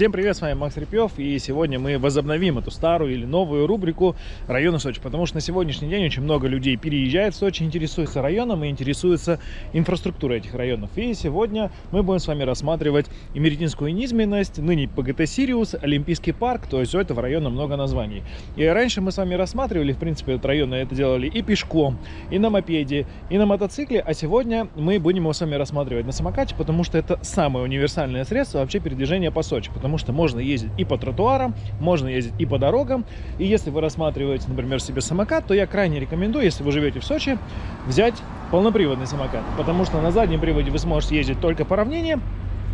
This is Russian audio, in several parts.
Всем привет, с вами Макс Репьев, и сегодня мы возобновим эту старую или новую рубрику района Сочи, потому что на сегодняшний день очень много людей переезжает в Сочи, интересуется районом и интересуется инфраструктурой этих районов. И сегодня мы будем с вами рассматривать Эмеретинскую низменность, ныне ПГТ Сириус, Олимпийский парк, то есть у этого района много названий. И раньше мы с вами рассматривали, в принципе, этот район, это делали и пешком, и на мопеде, и на мотоцикле, а сегодня мы будем его с вами рассматривать на самокате, потому что это самое универсальное средство вообще передвижения по Сочи потому что можно ездить и по тротуарам, можно ездить и по дорогам. И если вы рассматриваете, например, себе самокат, то я крайне рекомендую, если вы живете в Сочи, взять полноприводный самокат, потому что на заднем приводе вы сможете ездить только по равнине,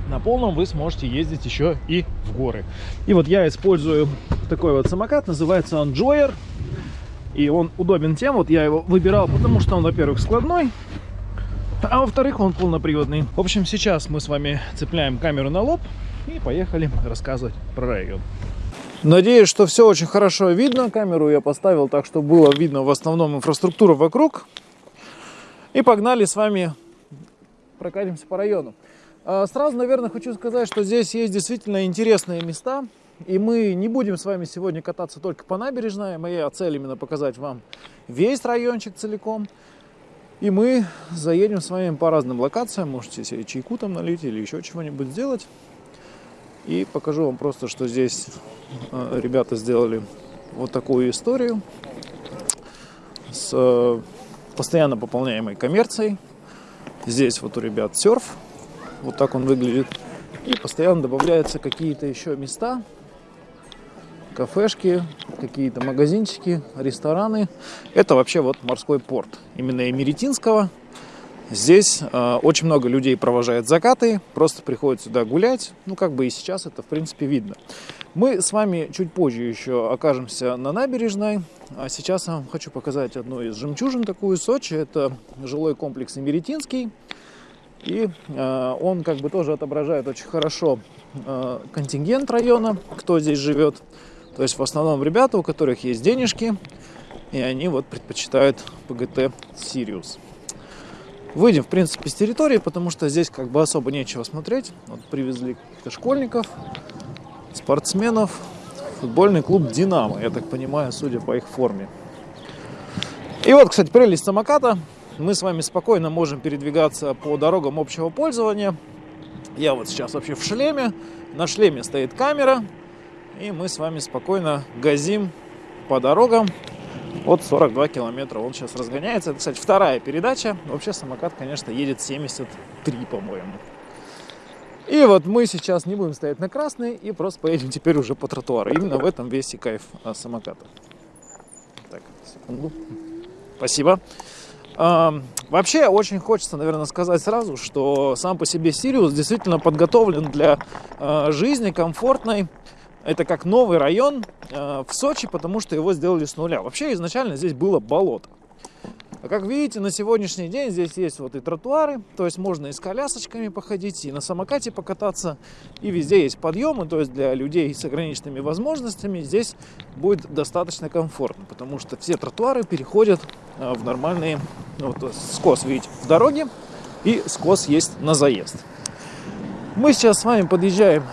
на полном вы сможете ездить еще и в горы. И вот я использую такой вот самокат, называется он Joyer. И он удобен тем, вот я его выбирал, потому что он, во-первых, складной, а во-вторых, он полноприводный. В общем, сейчас мы с вами цепляем камеру на лоб и поехали рассказывать про район. Надеюсь, что все очень хорошо видно. Камеру я поставил так, чтобы было видно в основном инфраструктуру вокруг. И погнали с вами прокатимся по району. А, сразу, наверное, хочу сказать, что здесь есть действительно интересные места. И мы не будем с вами сегодня кататься только по набережной. Моя цель именно показать вам весь райончик целиком. И мы заедем с вами по разным локациям. Можете себе чайку там налить или еще чего-нибудь сделать. И покажу вам просто, что здесь э, ребята сделали вот такую историю с э, постоянно пополняемой коммерцией. Здесь вот у ребят серф, вот так он выглядит. И постоянно добавляются какие-то еще места, кафешки, какие-то магазинчики, рестораны. Это вообще вот морской порт именно Эмеретинского. Здесь э, очень много людей провожает закаты, просто приходят сюда гулять. Ну, как бы и сейчас это, в принципе, видно. Мы с вами чуть позже еще окажемся на набережной. А сейчас я вам хочу показать одну из жемчужин такую Сочи. Это жилой комплекс Эмеретинский. И э, он как бы тоже отображает очень хорошо э, контингент района, кто здесь живет. То есть в основном ребята, у которых есть денежки, и они вот предпочитают ПГТ Сириус. Выйдем, в принципе, с территории, потому что здесь как бы особо нечего смотреть. Вот привезли каких-то школьников, спортсменов. Футбольный клуб «Динамо», я так понимаю, судя по их форме. И вот, кстати, прелесть самоката. Мы с вами спокойно можем передвигаться по дорогам общего пользования. Я вот сейчас вообще в шлеме. На шлеме стоит камера. И мы с вами спокойно газим по дорогам вот 42 километра он сейчас разгоняется. Это, кстати, вторая передача. Вообще самокат, конечно, едет 73, по-моему. И вот мы сейчас не будем стоять на красный и просто поедем теперь уже по тротуару. Именно в этом весь и кайф а, самоката. Так, секунду. Спасибо. А, вообще, очень хочется, наверное, сказать сразу, что сам по себе Сириус действительно подготовлен для а, жизни комфортной, это как новый район э, в Сочи, потому что его сделали с нуля. Вообще изначально здесь было болото. А как видите, на сегодняшний день здесь есть вот и тротуары, то есть можно и с колясочками походить, и на самокате покататься, и везде есть подъемы, то есть для людей с ограниченными возможностями здесь будет достаточно комфортно, потому что все тротуары переходят э, в нормальные, вот скос, видите, в дороге, и скос есть на заезд. Мы сейчас с вами подъезжаем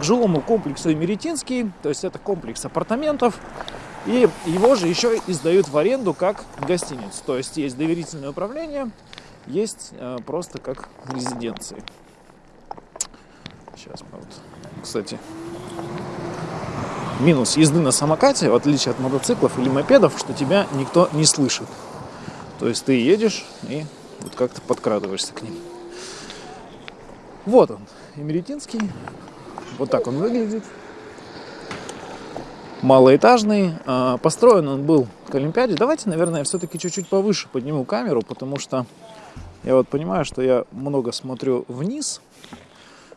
к жилому комплексу Эмеретинский, то есть это комплекс апартаментов. И его же еще издают в аренду как гостиницу. То есть есть доверительное управление, есть э, просто как резиденции. Сейчас вот, кстати, минус езды на самокате, в отличие от мотоциклов или мопедов, что тебя никто не слышит. То есть ты едешь и вот как-то подкрадываешься к ним. Вот он, Эмеретинский. Вот так он выглядит. Малоэтажный. А, построен он был к Олимпиаде. Давайте, наверное, все-таки чуть-чуть повыше подниму камеру, потому что я вот понимаю, что я много смотрю вниз,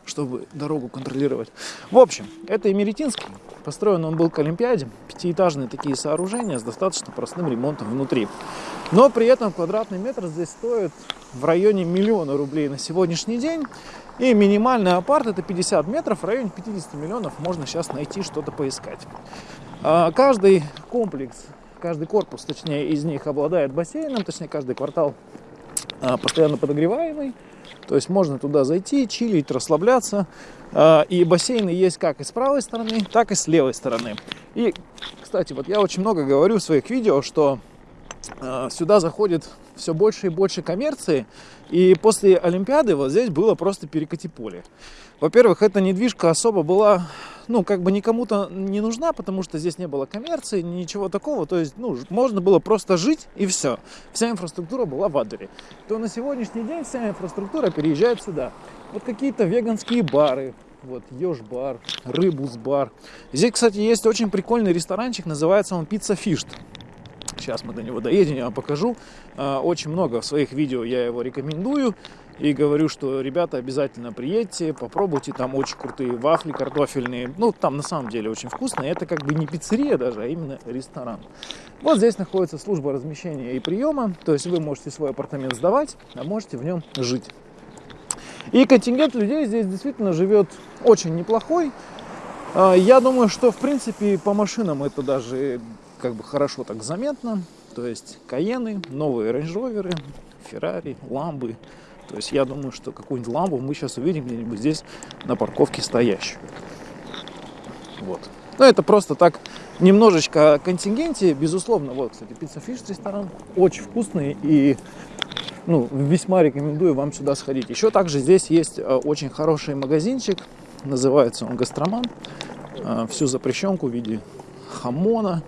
чтобы дорогу контролировать. В общем, это Эмеретинский. Построен он был к Олимпиаде. Пятиэтажные такие сооружения с достаточно простым ремонтом внутри. Но при этом квадратный метр здесь стоит в районе миллиона рублей на сегодняшний день. И минимальный апарт это 50 метров, в районе 50 миллионов можно сейчас найти что-то поискать. А, каждый комплекс, каждый корпус, точнее, из них обладает бассейном, точнее, каждый квартал а, постоянно подогреваемый. То есть можно туда зайти, чилить, расслабляться. А, и бассейны есть как и с правой стороны, так и с левой стороны. И, кстати, вот я очень много говорю в своих видео, что сюда заходит все больше и больше коммерции. И после Олимпиады вот здесь было просто перекати поле. Во-первых, эта недвижка особо была, ну, как бы никому-то не нужна, потому что здесь не было коммерции, ничего такого. То есть, ну, можно было просто жить и все. Вся инфраструктура была в Адере. То на сегодняшний день вся инфраструктура переезжает сюда. Вот какие-то веганские бары, вот Ёж-бар, Рыбус-бар. Здесь, кстати, есть очень прикольный ресторанчик, называется он Пицца Фишт. Сейчас мы до него доедем, я вам покажу. А, очень много в своих видео я его рекомендую. И говорю, что, ребята, обязательно приедьте, попробуйте. Там очень крутые вафли картофельные. Ну, там на самом деле очень вкусно. Это как бы не пиццерия даже, а именно ресторан. Вот здесь находится служба размещения и приема. То есть вы можете свой апартамент сдавать, а можете в нем жить. И контингент людей здесь действительно живет очень неплохой. А, я думаю, что в принципе по машинам это даже как бы хорошо так заметно. То есть Каены, новые Range Rover, Ferrari, Ламбы. То есть я думаю, что какую-нибудь ламбу мы сейчас увидим где-нибудь здесь на парковке стоящую. Вот. Ну, это просто так немножечко контингенте. Безусловно, вот, кстати, пицца фиш ресторан. Очень вкусный и ну, весьма рекомендую вам сюда сходить. Еще также здесь есть э, очень хороший магазинчик. Называется он Гастроман. Э, всю запрещенку в виде хамона,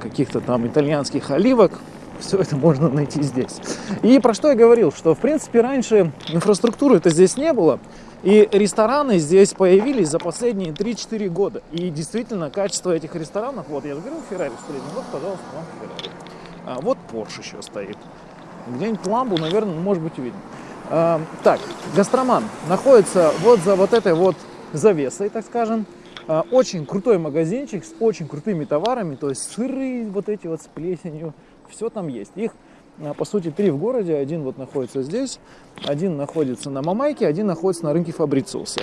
каких-то там итальянских оливок. Все это можно найти здесь. И про что я говорил, что в принципе раньше инфраструктуры это здесь не было. И рестораны здесь появились за последние 3-4 года. И действительно, качество этих ресторанов, вот я говорил, Феррари стоит, вот, пожалуйста, вам Феррари. А, вот Porsche еще стоит. Где-нибудь ламбу, наверное, может быть увидим. А, так, гастроман находится вот за вот этой вот завесой, так скажем. А, очень крутой магазинчик с очень крутыми товарами, то есть сыры вот эти вот с плесенью, все там есть. Их, а, по сути, три в городе. Один вот находится здесь, один находится на Мамайке, один находится на рынке Фабрициуса.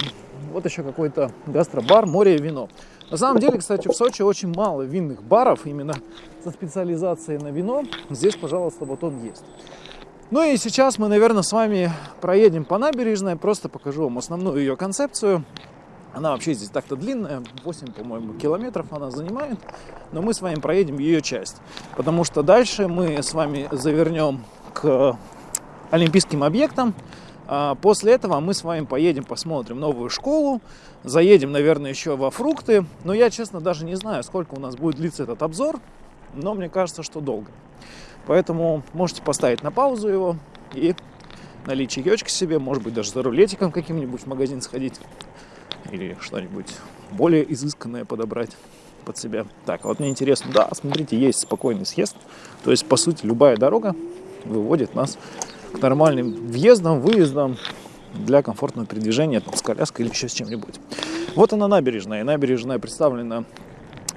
Вот еще какой-то гастробар, море и вино. На самом деле, кстати, в Сочи очень мало винных баров, именно со специализацией на вино. Здесь, пожалуйста, вот он есть. Ну и сейчас мы, наверное, с вами проедем по набережной, просто покажу вам основную ее концепцию. Она вообще здесь так-то длинная, 8, по-моему, километров она занимает, но мы с вами проедем ее часть, потому что дальше мы с вами завернем к олимпийским объектам. А после этого мы с вами поедем, посмотрим новую школу, заедем, наверное, еще во фрукты, но я, честно, даже не знаю, сколько у нас будет длиться этот обзор, но мне кажется, что долго. Поэтому можете поставить на паузу его и налить чаечки себе, может быть, даже за рулетиком каким-нибудь в магазин сходить или что-нибудь более изысканное подобрать под себя. Так, вот мне интересно, да, смотрите, есть спокойный съезд. То есть, по сути, любая дорога выводит нас к нормальным въездам, выездам для комфортного передвижения там, с коляской или еще с чем-нибудь. Вот она набережная. Набережная представлена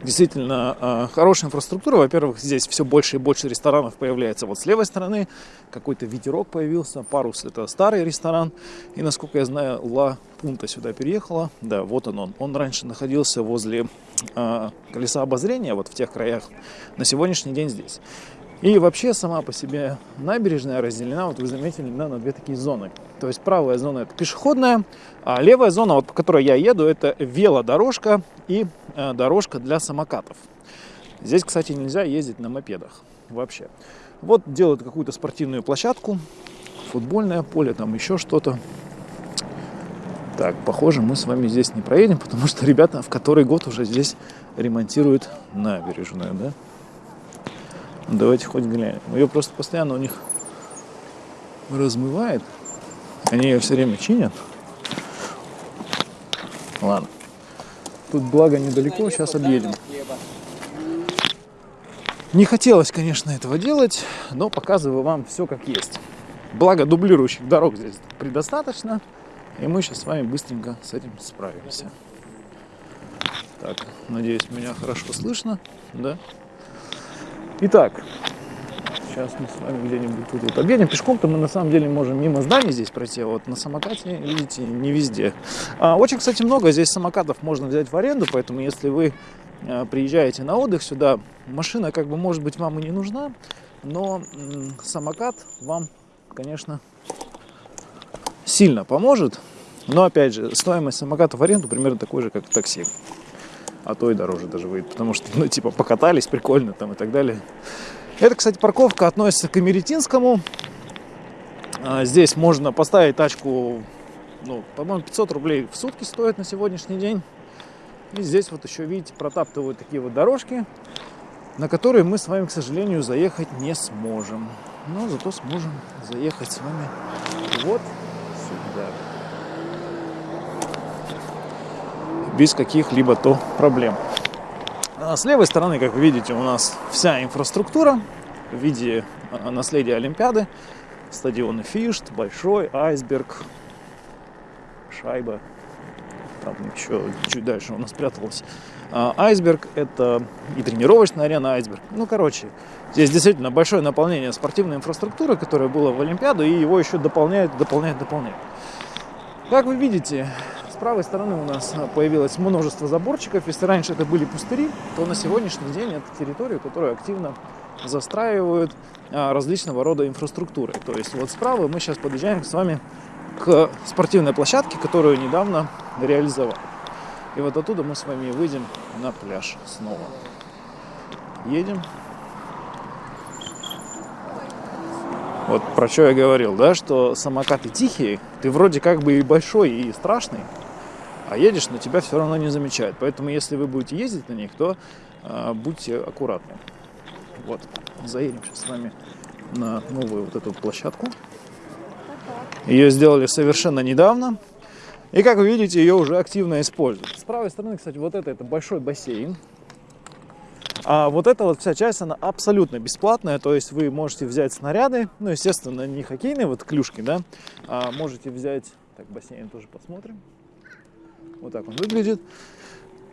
действительно э, хорошая инфраструктура. Во-первых, здесь все больше и больше ресторанов появляется вот с левой стороны. Какой-то ветерок появился. Парус это старый ресторан. И насколько я знаю, Ла Пунта сюда переехала. Да, вот он он. Он раньше находился возле э, колеса обозрения, вот в тех краях. На сегодняшний день здесь. И вообще сама по себе набережная разделена, вот вы заметили, да, на две такие зоны. То есть правая зона это пешеходная, а левая зона, вот по которой я еду, это велодорожка и э, дорожка для самокатов. Здесь, кстати, нельзя ездить на мопедах вообще. Вот делают какую-то спортивную площадку, футбольное поле, там еще что-то. Так, похоже, мы с вами здесь не проедем, потому что ребята в который год уже здесь ремонтируют набережную, да? Давайте хоть глянем. Ее просто постоянно у них размывает. Они ее все время чинят. Ладно. Тут благо недалеко, сейчас объедем. Не хотелось, конечно, этого делать, но показываю вам все как есть. Благо дублирующих дорог здесь предостаточно. И мы сейчас с вами быстренько с этим справимся. Так, надеюсь, меня хорошо слышно, да? Итак, сейчас мы с вами где-нибудь тут вот объедем. Пешком-то мы на самом деле можем мимо зданий здесь пройти, а вот на самокате, видите, не везде. А, очень, кстати, много здесь самокатов можно взять в аренду, поэтому если вы а, приезжаете на отдых сюда, машина как бы может быть вам и не нужна, но самокат вам, конечно, сильно поможет. Но опять же, стоимость самоката в аренду примерно такой же, как такси. А то и дороже даже выйдет, потому что, ну, типа, покатались, прикольно там и так далее. Это, кстати, парковка относится к Эмеретинскому. А, здесь можно поставить тачку, ну, по-моему, 500 рублей в сутки стоит на сегодняшний день. И здесь вот еще, видите, протаптывают такие вот дорожки, на которые мы с вами, к сожалению, заехать не сможем. Но зато сможем заехать с вами вот сюда. Без каких-либо то проблем. А с левой стороны, как вы видите, у нас вся инфраструктура в виде а, наследия Олимпиады. Стадионы Фишт, Большой, Айсберг, Шайба. Там еще чуть дальше у нас спряталось. А, айсберг – это и тренировочная арена Айсберг. Ну, короче, здесь действительно большое наполнение спортивной инфраструктуры, которая была в Олимпиаду, и его еще дополняет, дополняет, дополняет. Как вы видите, правой стороны у нас появилось множество заборчиков. Если раньше это были пустыри, то на сегодняшний день это территорию, которую активно застраивают а, различного рода инфраструктурой. То есть вот справа мы сейчас подъезжаем с вами к спортивной площадке, которую недавно реализовали. И вот оттуда мы с вами выйдем на пляж снова. Едем. Вот про что я говорил, да, что самокаты тихие, ты вроде как бы и большой, и страшный, а едешь, но тебя все равно не замечают. Поэтому, если вы будете ездить на них, то э, будьте аккуратны. Вот, заедем сейчас с вами на новую вот эту площадку. Ее сделали совершенно недавно. И, как вы видите, ее уже активно используют. С правой стороны, кстати, вот это, это большой бассейн. А вот эта вот вся часть, она абсолютно бесплатная, то есть вы можете взять снаряды, ну, естественно, не хоккейные вот клюшки, да, а можете взять, так, бассейн тоже посмотрим. Вот так он выглядит.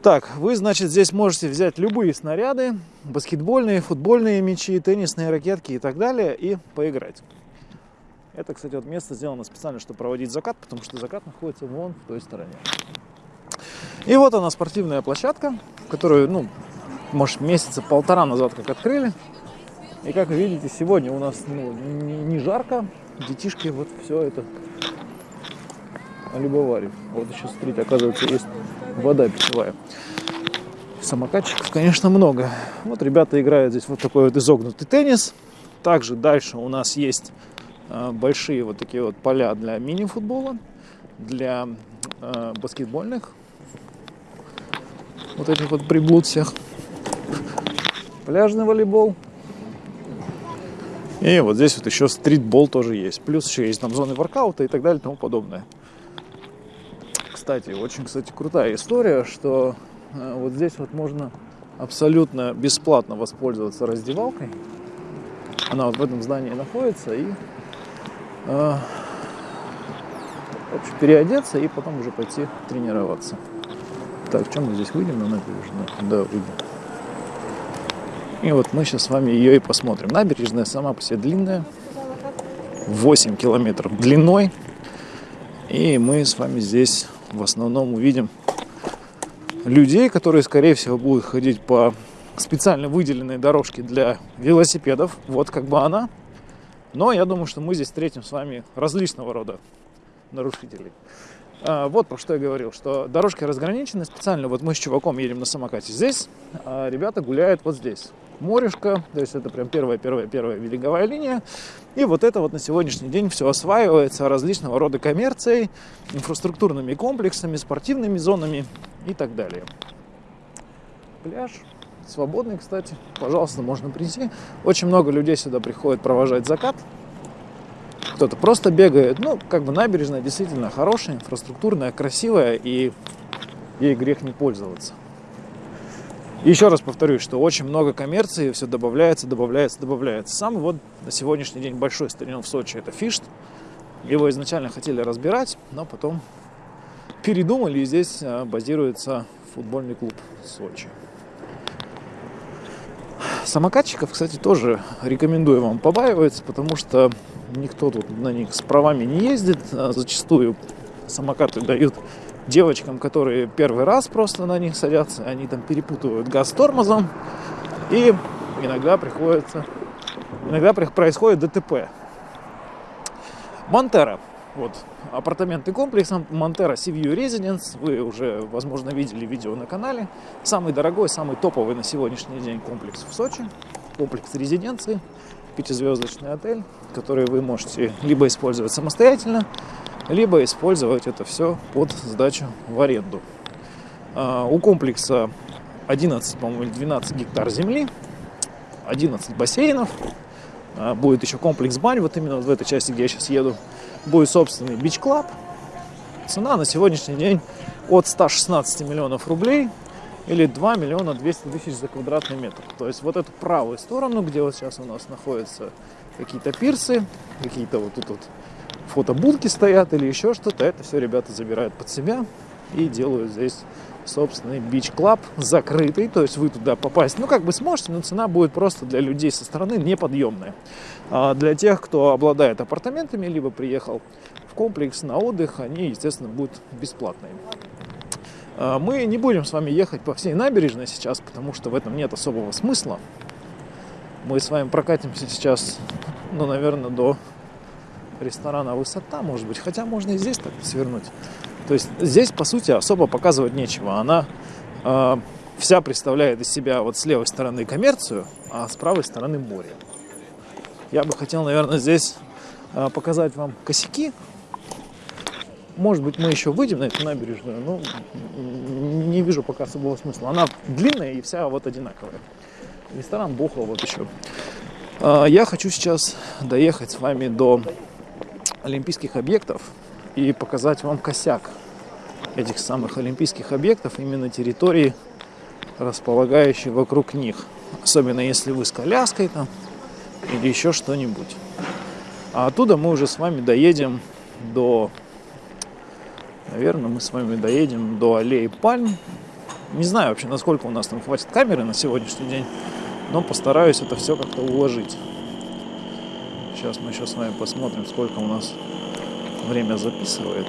Так, вы, значит, здесь можете взять любые снаряды, баскетбольные, футбольные мячи, теннисные ракетки и так далее, и поиграть. Это, кстати, вот место сделано специально, чтобы проводить закат, потому что закат находится вон в той стороне. И вот она, спортивная площадка, которую, ну, может, месяца полтора назад как открыли. И как видите, сегодня у нас ну, не жарко, детишки вот все это любовали. Вот еще, смотрите, оказывается, есть вода питьевая. Самокатчиков, конечно, много. Вот ребята играют здесь вот такой вот изогнутый теннис. Также дальше у нас есть э, большие вот такие вот поля для мини-футбола, для э, баскетбольных вот этих вот приблуд всех. Пляжный волейбол. И вот здесь вот еще стритбол тоже есть. Плюс еще есть там зоны воркаута и так далее и тому подобное кстати, очень, кстати, крутая история, что э, вот здесь вот можно абсолютно бесплатно воспользоваться раздевалкой. Она вот в этом здании находится и э, в общем, переодеться и потом уже пойти тренироваться. Так, чем мы здесь выйдем на набережную? Да, выйдем. И вот мы сейчас с вами ее и посмотрим. Набережная сама по себе длинная, 8 километров длиной. И мы с вами здесь в основном увидим людей, которые, скорее всего, будут ходить по специально выделенной дорожке для велосипедов. Вот как бы она. Но я думаю, что мы здесь встретим с вами различного рода нарушителей. А, вот про что я говорил, что дорожки разграничены специально. Вот мы с чуваком едем на самокате здесь, а ребята гуляют вот здесь морешко, то есть это прям первая-первая-первая береговая линия. И вот это вот на сегодняшний день все осваивается различного рода коммерцией, инфраструктурными комплексами, спортивными зонами и так далее. Пляж свободный, кстати, пожалуйста, можно прийти. Очень много людей сюда приходит провожать закат. Кто-то просто бегает. Ну, как бы набережная действительно хорошая, инфраструктурная, красивая, и ей грех не пользоваться. Еще раз повторюсь, что очень много коммерции, все добавляется, добавляется, добавляется. Самый вот на сегодняшний день большой стадион в Сочи – это Фишт. Его изначально хотели разбирать, но потом передумали, и здесь а, базируется футбольный клуб Сочи. Самокатчиков, кстати, тоже рекомендую вам побаиваться, потому что никто тут на них с правами не ездит. А зачастую самокаты дают девочкам, которые первый раз просто на них садятся, они там перепутывают газ с тормозом, и иногда приходится, иногда происходит ДТП. Монтера. Вот, апартаментный комплекс Sea View Residence. Вы уже, возможно, видели видео на канале. Самый дорогой, самый топовый на сегодняшний день комплекс в Сочи. Комплекс резиденции, пятизвездочный отель, который вы можете либо использовать самостоятельно, либо использовать это все под сдачу в аренду. А, у комплекса 11, по-моему, 12 гектар земли, 11 бассейнов, а, будет еще комплекс бань, вот именно в этой части, где я сейчас еду, будет собственный бич-клаб. Цена на сегодняшний день от 116 миллионов рублей или 2 миллиона 200 тысяч за квадратный метр. То есть вот эту правую сторону, где вот сейчас у нас находятся какие-то пирсы, какие-то вот тут вот фотобудки стоят или еще что-то, это все ребята забирают под себя и делают здесь собственный бич-клаб закрытый, то есть вы туда попасть, ну, как бы сможете, но цена будет просто для людей со стороны неподъемная. А для тех, кто обладает апартаментами, либо приехал в комплекс на отдых, они, естественно, будут бесплатные. А мы не будем с вами ехать по всей набережной сейчас, потому что в этом нет особого смысла. Мы с вами прокатимся сейчас, ну, наверное, до ресторана «Высота», может быть, хотя можно и здесь так свернуть. То есть здесь, по сути, особо показывать нечего. Она э, вся представляет из себя вот с левой стороны коммерцию, а с правой стороны море. Я бы хотел, наверное, здесь э, показать вам косяки. Может быть, мы еще выйдем на эту набережную, но не вижу пока особого смысла. Она длинная и вся вот одинаковая. Ресторан Бухал вот еще. Э, я хочу сейчас доехать с вами до олимпийских объектов и показать вам косяк этих самых олимпийских объектов, именно территории, располагающие вокруг них. Особенно если вы с коляской там или еще что-нибудь. А оттуда мы уже с вами доедем до... Наверное, мы с вами доедем до аллеи пальм. Не знаю вообще, насколько у нас там хватит камеры на сегодняшний день, но постараюсь это все как-то уложить. Сейчас мы еще с вами посмотрим, сколько у нас время записывает.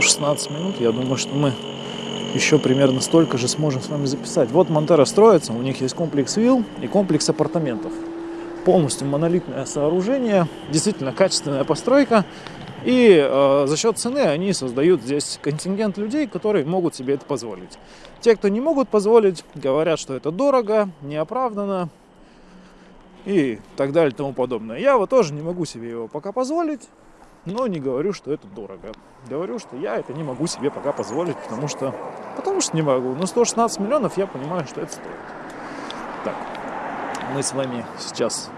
16 минут. Я думаю, что мы еще примерно столько же сможем с вами записать. Вот Монтера строится, у них есть комплекс вилл и комплекс апартаментов. Полностью монолитное сооружение, действительно качественная постройка. И э, за счет цены они создают здесь контингент людей, которые могут себе это позволить. Те, кто не могут позволить, говорят, что это дорого, неоправданно и так далее и тому подобное. Я вот тоже не могу себе его пока позволить но не говорю, что это дорого. Говорю, что я это не могу себе пока позволить, потому что, потому что не могу. Но 116 миллионов я понимаю, что это стоит. Так, мы с вами сейчас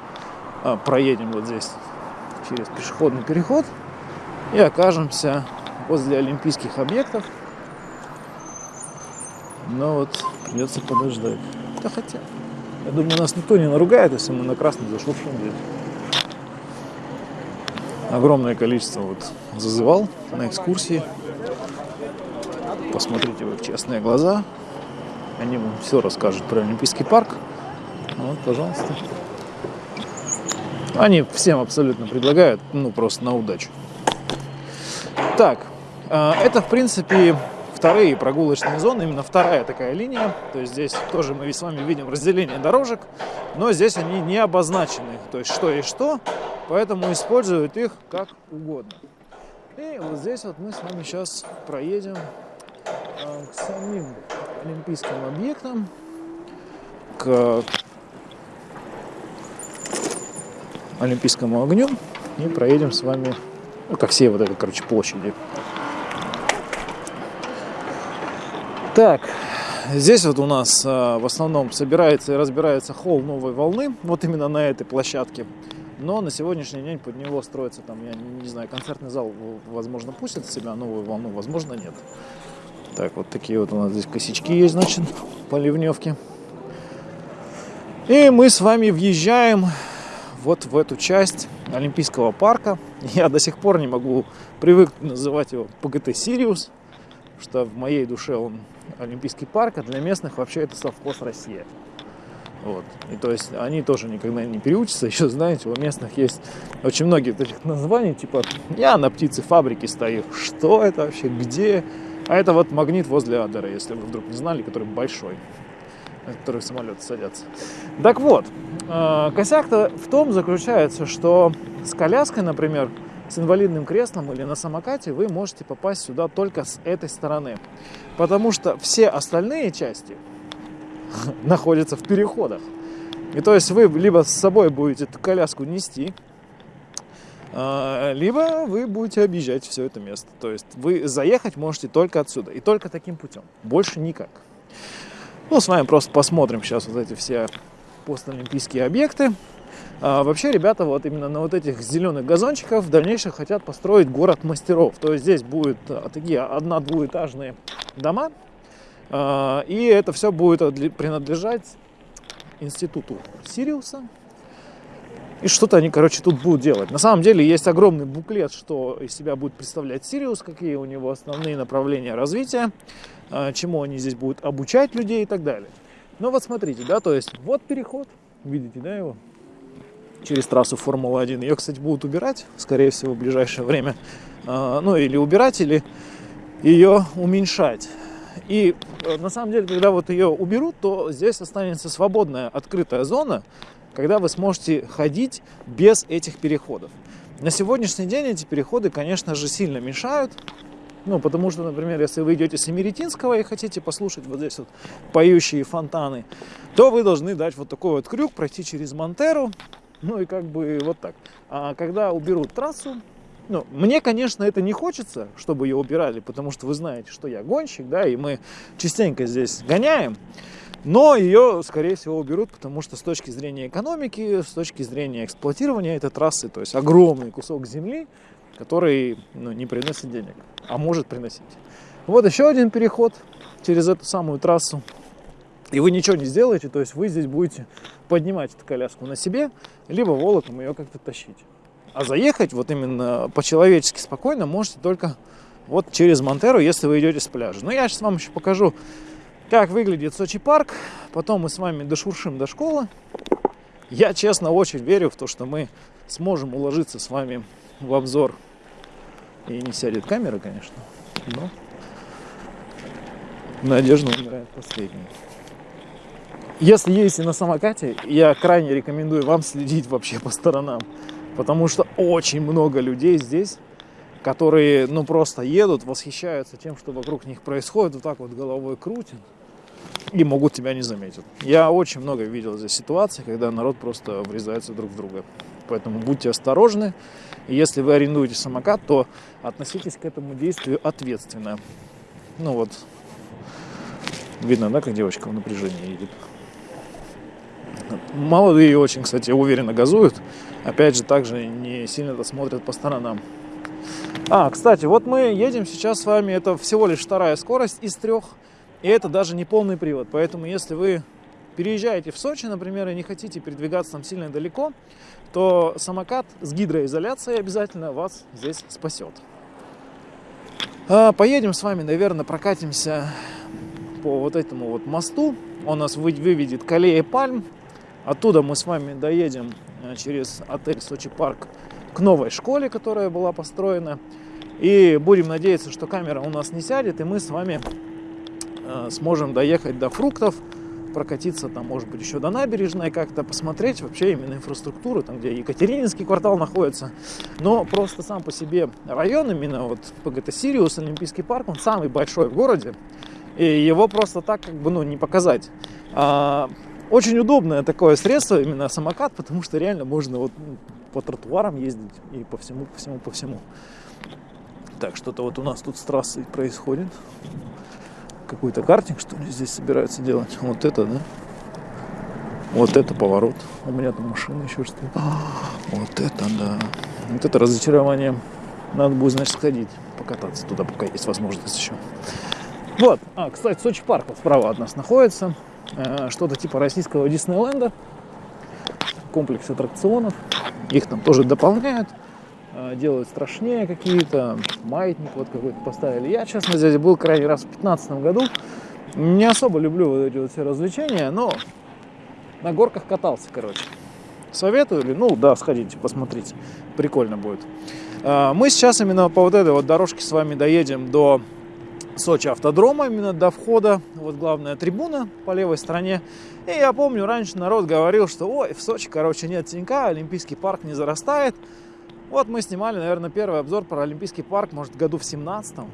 а, проедем вот здесь через пешеходный переход и окажемся возле олимпийских объектов. Но вот придется подождать. Да хотя, я думаю, нас никто не наругает, если мы на красный зашуршим здесь огромное количество вот зазывал на экскурсии. Посмотрите в их честные глаза. Они вам все расскажут про Олимпийский парк. Вот, пожалуйста. Они всем абсолютно предлагают, ну, просто на удачу. Так, а, это, в принципе, вторые прогулочные зоны, именно вторая такая линия. То есть здесь тоже мы с вами видим разделение дорожек, но здесь они не обозначены. То есть что и что поэтому используют их как угодно. И вот здесь вот мы с вами сейчас проедем э, к самим олимпийским объектам, к олимпийскому огню и проедем с вами ну, ко всей вот этой, короче, площади. Так, здесь вот у нас а, в основном собирается и разбирается холл новой волны, вот именно на этой площадке. Но на сегодняшний день под него строится там, я не, знаю, концертный зал, возможно, пустит в себя новую волну, возможно, нет. Так, вот такие вот у нас здесь косячки есть, значит, по ливневке. И мы с вами въезжаем вот в эту часть Олимпийского парка. Я до сих пор не могу привыкнуть называть его ПГТ Сириус, что в моей душе он Олимпийский парк, а для местных вообще это совхоз Россия. Вот. И то есть они тоже никогда не переучатся. Еще, знаете, у местных есть очень многие таких названий, типа «я на птицефабрике стою». Что это вообще? Где? А это вот магнит возле Адера, если вы вдруг не знали, который большой, на который самолеты садятся. Так вот, э, косяк-то в том заключается, что с коляской, например, с инвалидным креслом или на самокате, вы можете попасть сюда только с этой стороны. Потому что все остальные части находятся в переходах. И то есть вы либо с собой будете эту коляску нести, а, либо вы будете объезжать все это место. То есть вы заехать можете только отсюда и только таким путем. Больше никак. Ну, с вами просто посмотрим сейчас вот эти все постолимпийские объекты. А, вообще, ребята, вот именно на вот этих зеленых газончиках в дальнейшем хотят построить город мастеров. То есть здесь будут а, такие одно-двуэтажные дома, а, и это все будет принадлежать институту Сириуса. И что-то они, короче, тут будут делать. На самом деле есть огромный буклет, что из себя будет представлять Сириус, какие у него основные направления развития, а, чему они здесь будут обучать людей и так далее. Но вот смотрите, да, то есть вот переход, видите, да, его, через трассу Формулы-1. Ее, кстати, будут убирать, скорее всего, в ближайшее время. А, ну, или убирать, или ее уменьшать. И э, на самом деле, когда вот ее уберут, то здесь останется свободная открытая зона, когда вы сможете ходить без этих переходов. На сегодняшний день эти переходы, конечно же, сильно мешают. Ну, потому что, например, если вы идете с Эмеретинского и хотите послушать вот здесь вот поющие фонтаны, то вы должны дать вот такой вот крюк, пройти через Монтеру, ну и как бы вот так. А когда уберут трассу, ну, мне, конечно, это не хочется, чтобы ее убирали, потому что вы знаете, что я гонщик, да, и мы частенько здесь гоняем. Но ее, скорее всего, уберут, потому что с точки зрения экономики, с точки зрения эксплуатирования этой трассы, то есть огромный кусок земли, который ну, не приносит денег, а может приносить. Вот еще один переход через эту самую трассу. И вы ничего не сделаете, то есть вы здесь будете поднимать эту коляску на себе, либо волоком ее как-то тащить. А заехать вот именно по-человечески спокойно можете только вот через Монтеру, если вы идете с пляжа. Но я сейчас вам еще покажу, как выглядит Сочи парк. Потом мы с вами дошуршим до школы. Я, честно, очень верю в то, что мы сможем уложиться с вами в обзор. И не сядет камера, конечно, но надежда умирает последней. Если едете на самокате, я крайне рекомендую вам следить вообще по сторонам. Потому что очень много людей здесь, которые, ну, просто едут, восхищаются тем, что вокруг них происходит, вот так вот головой крутят и могут тебя не заметить. Я очень много видел здесь ситуаций, когда народ просто врезается друг в друга. Поэтому будьте осторожны. И если вы арендуете самокат, то относитесь к этому действию ответственно. Ну вот, видно, да, как девочка в напряжении едет. Молодые очень, кстати, уверенно газуют. Опять же, также не сильно смотрят по сторонам. А, кстати, вот мы едем сейчас с вами, это всего лишь вторая скорость из трех, и это даже не полный привод. Поэтому, если вы переезжаете в Сочи, например, и не хотите передвигаться там сильно далеко, то самокат с гидроизоляцией обязательно вас здесь спасет. А, поедем с вами, наверное, прокатимся по вот этому вот мосту. Он нас выведет к аллее Пальм. Оттуда мы с вами доедем э, через отель Сочи Парк к новой школе, которая была построена. И будем надеяться, что камера у нас не сядет, и мы с вами э, сможем доехать до фруктов, прокатиться там, может быть, еще до набережной, как-то посмотреть вообще именно инфраструктуру, там, где Екатерининский квартал находится. Но просто сам по себе район, именно вот ПГТ Сириус, Олимпийский парк, он самый большой в городе. И его просто так как бы, ну, не показать. Очень удобное такое средство, именно самокат, потому что реально можно вот ну, по тротуарам ездить и по всему, по всему, по всему. Так, что-то вот у нас тут с трассой происходит. Какой-то картинг, что ли, здесь собираются делать. Вот это, да? Вот это поворот. У меня там машина еще стоит. Вот это, да. Вот это разочарование. Надо будет, значит, сходить, покататься туда, пока есть возможность еще. Вот. А, кстати, Сочи парк вот справа от нас находится. Э, что-то типа российского Диснейленда, комплекс аттракционов. Их там тоже дополняют, э, делают страшнее какие-то, маятник вот какой-то поставили. Я, честно, здесь был крайний раз в 2015 году. Не особо люблю вот эти вот все развлечения, но на горках катался, короче. Советую ли? Ну да, сходите, посмотрите. Прикольно будет. Э, мы сейчас именно по вот этой вот дорожке с вами доедем до Сочи автодрома, именно до входа, вот главная трибуна по левой стороне. И я помню, раньше народ говорил, что ой, в Сочи, короче, нет тенька, Олимпийский парк не зарастает. Вот мы снимали, наверное, первый обзор про Олимпийский парк, может, году в 17-м.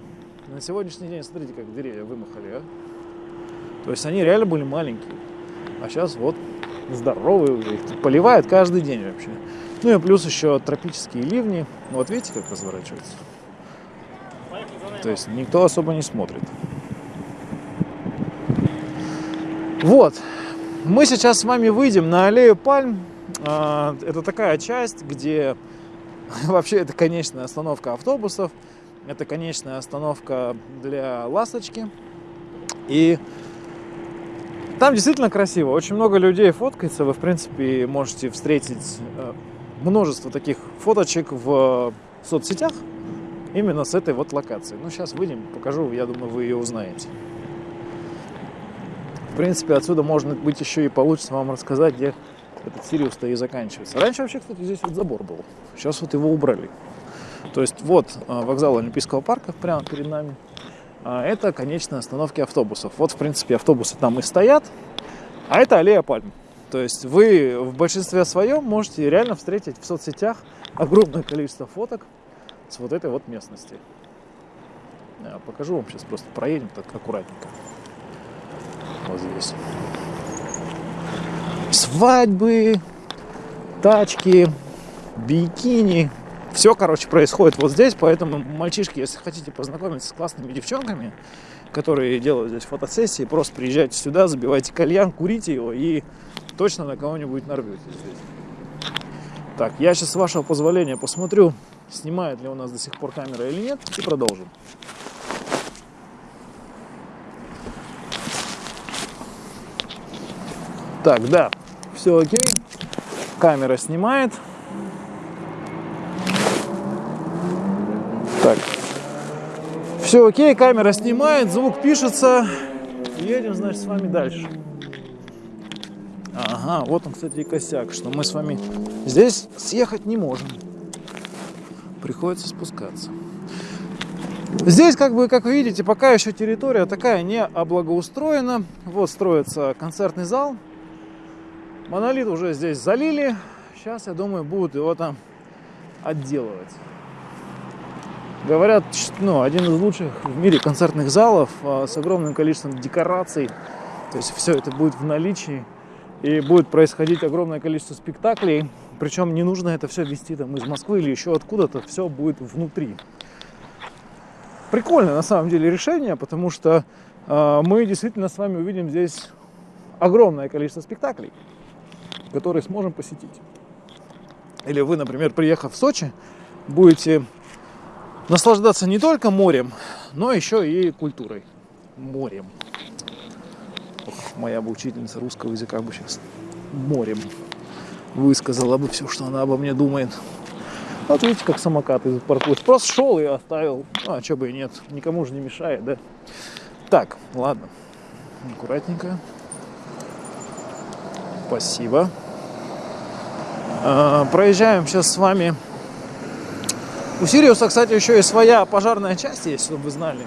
На сегодняшний день, смотрите, как деревья вымахали, а? То есть они реально были маленькие. А сейчас вот здоровые уже, их тут поливают каждый день вообще. Ну и плюс еще тропические ливни. Вот видите, как разворачивается? То есть никто особо не смотрит. Вот. Мы сейчас с вами выйдем на аллею пальм. А, это такая часть, где вообще это конечная остановка автобусов. Это конечная остановка для ласточки. И там действительно красиво. Очень много людей фоткается. Вы, в принципе, можете встретить э, множество таких фоточек в соцсетях именно с этой вот локации. Ну, сейчас выйдем, покажу, я думаю, вы ее узнаете. В принципе, отсюда можно быть еще и получится вам рассказать, где этот Сириус-то и заканчивается. Раньше вообще, кстати, здесь вот забор был. Сейчас вот его убрали. То есть вот э, вокзал Олимпийского парка прямо перед нами. А это конечные остановки автобусов. Вот, в принципе, автобусы там и стоят, а это аллея пальм. То есть вы в большинстве своем можете реально встретить в соцсетях огромное количество фоток с вот этой вот местности. Я покажу вам сейчас, просто проедем так аккуратненько. Вот здесь. Свадьбы, тачки, бикини, все, короче, происходит вот здесь, поэтому, мальчишки, если хотите познакомиться с классными девчонками, которые делают здесь фотосессии, просто приезжайте сюда, забивайте кальян, курите его и точно на кого-нибудь нарветесь здесь. Так, я сейчас, с вашего позволения, посмотрю, снимает ли у нас до сих пор камера или нет, и продолжим. Так, да, все окей. Камера снимает. Так. Все окей, камера снимает, звук пишется. Едем, значит, с вами дальше. Ага, вот он, кстати, и косяк, что мы с вами здесь съехать не можем. Приходится спускаться. Здесь, как бы, как вы видите, пока еще территория такая не облагоустроена. Вот строится концертный зал. Монолит уже здесь залили. Сейчас, я думаю, будут его там отделывать. Говорят, ну, один из лучших в мире концертных залов а, с огромным количеством декораций. То есть все это будет в наличии. И будет происходить огромное количество спектаклей. Причем не нужно это все вести там из Москвы или еще откуда-то. Все будет внутри. Прикольное на самом деле решение, потому что э, мы действительно с вами увидим здесь огромное количество спектаклей, которые сможем посетить. Или вы, например, приехав в Сочи, будете наслаждаться не только морем, но еще и культурой. Морем. Ох, моя бы учительница русского языка бы сейчас морем высказала бы все, что она обо мне думает. Вот видите, как самокат из паркует. Просто шел и оставил. Ну, а что бы и нет. Никому же не мешает, да? Так, ладно. Аккуратненько. Спасибо. А, проезжаем сейчас с вами у Сириуса, кстати, еще и своя пожарная часть есть, чтобы вы знали.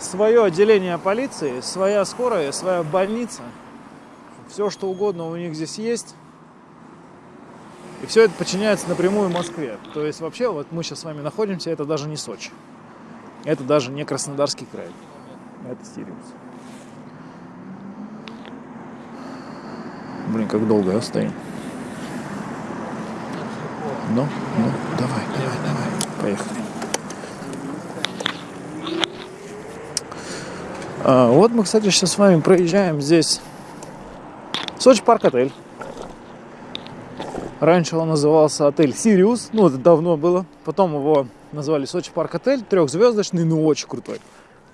Свое отделение полиции, своя скорая, своя больница. Все, что угодно у них здесь есть. И все это подчиняется напрямую Москве. То есть вообще вот мы сейчас с вами находимся, это даже не Сочи. Это даже не Краснодарский край. Это Сириус. Блин, как долго я стоим. Ну, ну, давай, давай, давай. Поехали. А, вот мы, кстати, сейчас с вами проезжаем здесь Сочи парк отель. Раньше он назывался отель Сириус, ну это давно было. Потом его назвали Сочи парк отель, трехзвездочный, ну очень крутой.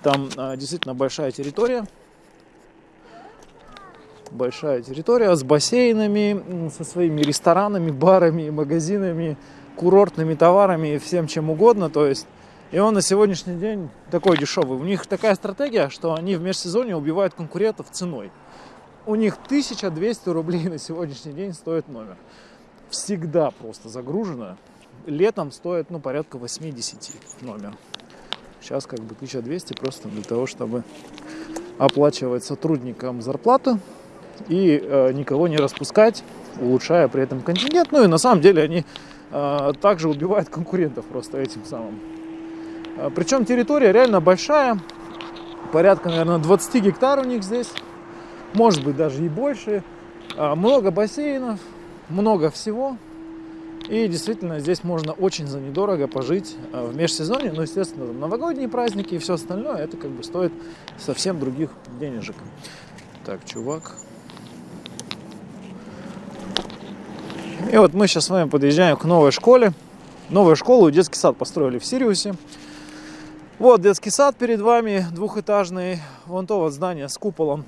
Там а, действительно большая территория. Большая территория с бассейнами, со своими ресторанами, барами, магазинами, курортными товарами и всем чем угодно. То есть, и он на сегодняшний день такой дешевый. У них такая стратегия, что они в межсезонье убивают конкурентов ценой. У них 1200 рублей на сегодняшний день стоит номер. Всегда просто загружено. Летом стоит ну, порядка 80 номер. Сейчас как бы 1200 просто для того, чтобы оплачивать сотрудникам зарплату и э, никого не распускать, улучшая при этом контингент. Ну и на самом деле они а, также убивает конкурентов просто этим самым. А, Причем территория реально большая, порядка, наверное, 20 гектар у них здесь, может быть даже и больше. А, много бассейнов, много всего. И действительно здесь можно очень за недорого пожить в межсезонье. Ну, естественно, новогодние праздники и все остальное, это как бы стоит совсем других денежек. Так, чувак. И вот мы сейчас с вами подъезжаем к новой школе. Новую школу, детский сад построили в Сириусе. Вот детский сад перед вами, двухэтажный. Вон то вот здание с куполом,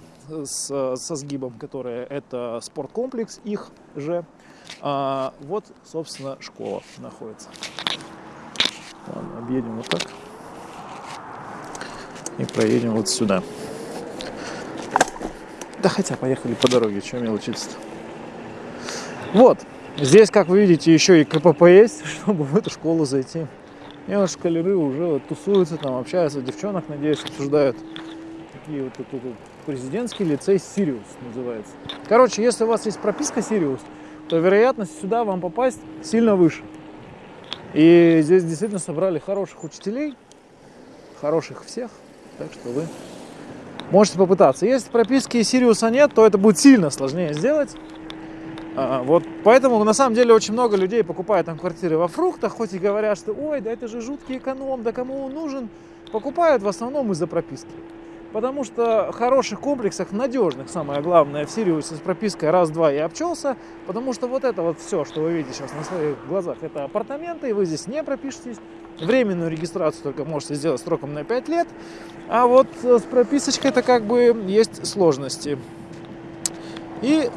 с, со сгибом, которое это спорткомплекс их же. А вот, собственно, школа находится. Ладно, объедем вот так. И проедем вот сюда. Да хотя поехали по дороге, что мелочиться-то. Вот, здесь, как вы видите, еще и КПП есть, чтобы в эту школу зайти. И вот шкалеры уже вот тусуются, там общаются, девчонок, надеюсь, обсуждают. Такие вот, вот, вот президентский лицей Сириус называется. Короче, если у вас есть прописка Сириус, то вероятность сюда вам попасть сильно выше. И здесь действительно собрали хороших учителей, хороших всех, так что вы можете попытаться. Если прописки Сириуса нет, то это будет сильно сложнее сделать. А, вот поэтому на самом деле очень много людей покупают там квартиры во фруктах, хоть и говорят, что ой, да это же жуткий эконом, да кому он нужен, покупают в основном из-за прописки. Потому что в хороших комплексах, надежных, самое главное, в Сириусе с пропиской раз-два я обчелся. Потому что вот это вот все, что вы видите сейчас на своих глазах, это апартаменты, и вы здесь не пропишетесь. Временную регистрацию только можете сделать сроком на 5 лет. А вот с прописочкой это как бы есть сложности. И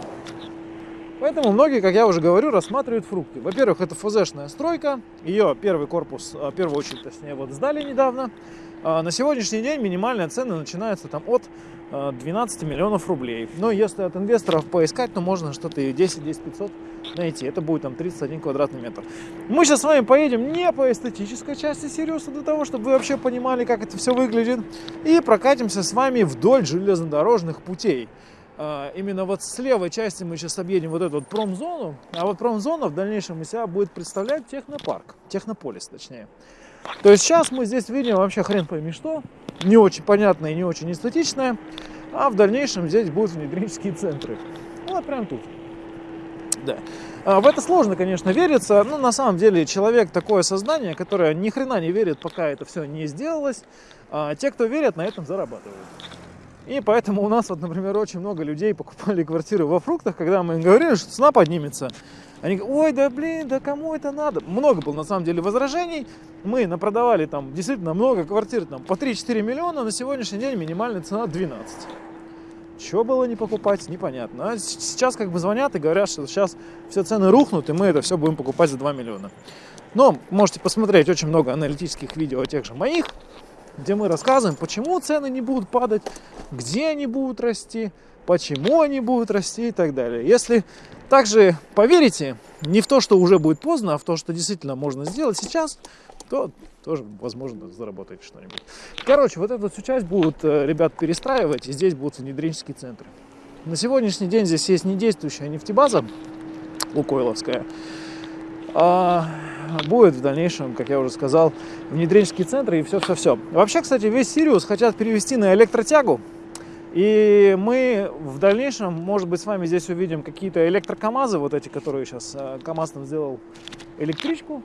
Поэтому многие, как я уже говорю, рассматривают фрукты. Во-первых, это ФЗшная стройка. Ее первый корпус, а, первую очередь, точнее, вот сдали недавно. А, на сегодняшний день минимальная цена начинается там от 12 а, миллионов рублей. Но если от инвесторов поискать, то можно что-то и 10-10 500 найти. Это будет там 31 квадратный метр. Мы сейчас с вами поедем не по эстетической части Сириуса, для того, чтобы вы вообще понимали, как это все выглядит. И прокатимся с вами вдоль железнодорожных путей. А, именно вот с левой части мы сейчас объедем вот эту вот промзону, а вот промзона в дальнейшем из себя будет представлять технопарк, технополис точнее. То есть сейчас мы здесь видим вообще хрен пойми что, не очень понятное и не очень эстетичное, а в дальнейшем здесь будут внедренческие центры. Вот прям тут. Да. А в это сложно, конечно, вериться, но на самом деле человек такое создание, которое ни хрена не верит, пока это все не сделалось. А те, кто верят, на этом зарабатывают. И поэтому у нас, вот, например, очень много людей покупали квартиры во фруктах, когда мы им говорили, что цена поднимется. Они говорят, ой, да блин, да кому это надо? Много было на самом деле возражений. Мы напродавали там действительно много квартир, там по 3-4 миллиона, на сегодняшний день минимальная цена 12. Чего было не покупать, непонятно. А сейчас как бы звонят и говорят, что сейчас все цены рухнут, и мы это все будем покупать за 2 миллиона. Но можете посмотреть очень много аналитических видео тех же моих, где мы рассказываем, почему цены не будут падать, где они будут расти, почему они будут расти и так далее. Если также поверите не в то, что уже будет поздно, а в то, что действительно можно сделать сейчас, то тоже, возможно, заработаете что-нибудь. Короче, вот эту всю часть будут э, ребят перестраивать, и здесь будут внедренческие центры. На сегодняшний день здесь есть недействующая нефтебаза Лукойловская, а будет в дальнейшем, как я уже сказал, внедренческие центры и все-все-все. Вообще, кстати, весь Сириус хотят перевести на электротягу. И мы в дальнейшем, может быть, с вами здесь увидим какие-то электрокамазы, вот эти, которые сейчас э, КамАЗ там сделал электричку.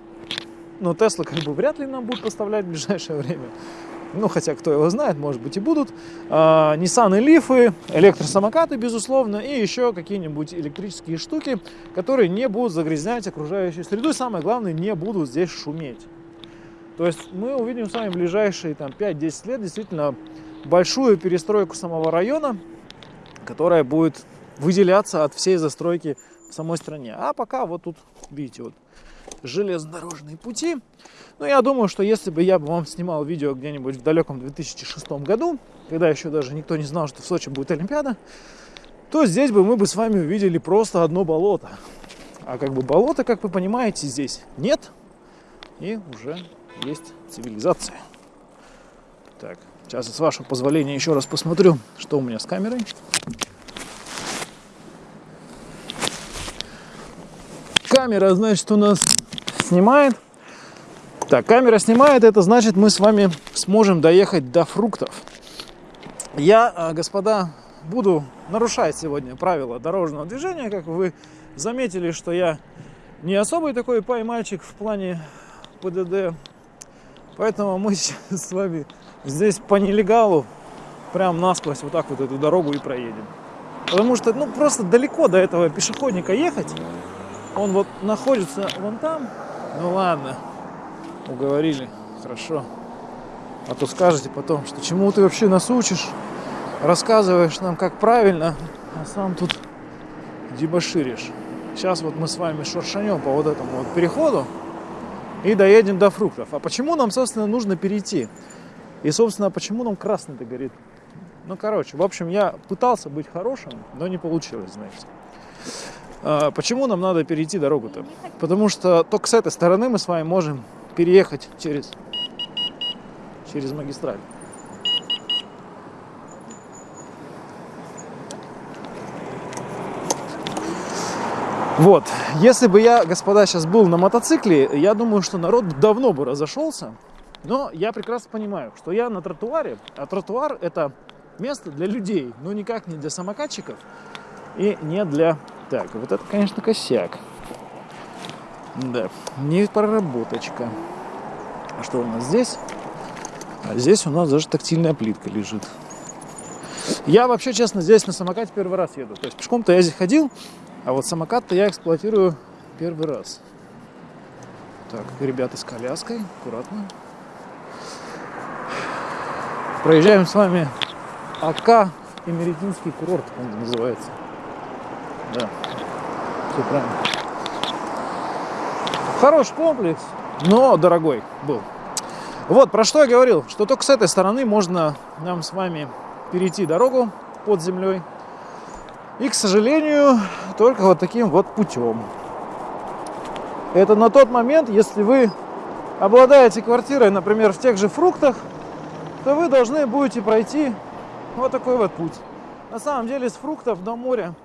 Но Тесла как бы вряд ли нам будет поставлять в ближайшее время. Ну, хотя, кто его знает, может быть и будут. А, Nissan Лифы, электросамокаты, безусловно, и еще какие-нибудь электрические штуки, которые не будут загрязнять окружающую среду, и самое главное, не будут здесь шуметь. То есть мы увидим с вами в ближайшие там, 5-10 лет действительно большую перестройку самого района, которая будет выделяться от всей застройки в самой стране. А пока вот тут, видите, вот железнодорожные пути. Но я думаю, что если бы я бы вам снимал видео где-нибудь в далеком 2006 году, когда еще даже никто не знал, что в Сочи будет Олимпиада, то здесь бы мы бы с вами увидели просто одно болото. А как бы болота, как вы понимаете, здесь нет. И уже есть цивилизация. Так, сейчас, с вашего позволения, еще раз посмотрю, что у меня с камерой. Камера, значит, у нас снимает. Так, камера снимает, это значит, мы с вами сможем доехать до фруктов. Я, а, господа, буду нарушать сегодня правила дорожного движения. Как вы заметили, что я не особый такой пай-мальчик в плане ПДД. Поэтому мы сейчас с вами здесь по нелегалу прям насквозь вот так вот эту дорогу и проедем. Потому что, ну, просто далеко до этого пешеходника ехать. Он вот находится вон там. Ну ладно, уговорили, хорошо. А то скажете потом, что чему ты вообще нас учишь, рассказываешь нам, как правильно, а сам тут дебоширишь. Сейчас вот мы с вами шуршанем по вот этому вот переходу и доедем до фруктов. А почему нам, собственно, нужно перейти? И, собственно, почему нам красный-то горит? Ну, короче, в общем, я пытался быть хорошим, но не получилось, знаете. А, почему нам надо перейти дорогу-то? Потому что только с этой стороны мы с вами можем переехать через, через магистраль. Вот, если бы я, господа, сейчас был на мотоцикле, я думаю, что народ давно бы разошелся. Но я прекрасно понимаю, что я на тротуаре, а тротуар это место для людей, но никак не для самокатчиков и не для... Так, вот это, конечно, косяк. Да, не проработочка. А что у нас здесь? А здесь у нас даже тактильная плитка лежит. Я вообще, честно, здесь на самокате первый раз еду. То есть пешком-то я здесь ходил, а вот самокат-то я эксплуатирую первый раз. Так, ребята с коляской, аккуратно. Проезжаем с вами АК Эмеретинский курорт, он называется. Да, все правильно. Хороший комплекс, но дорогой был. Вот, про что я говорил, что только с этой стороны можно нам с вами перейти дорогу под землей и, к сожалению, только вот таким вот путем. Это на тот момент, если вы обладаете квартирой, например, в тех же фруктах, то вы должны будете пройти вот такой вот путь. На самом деле с фруктов до моря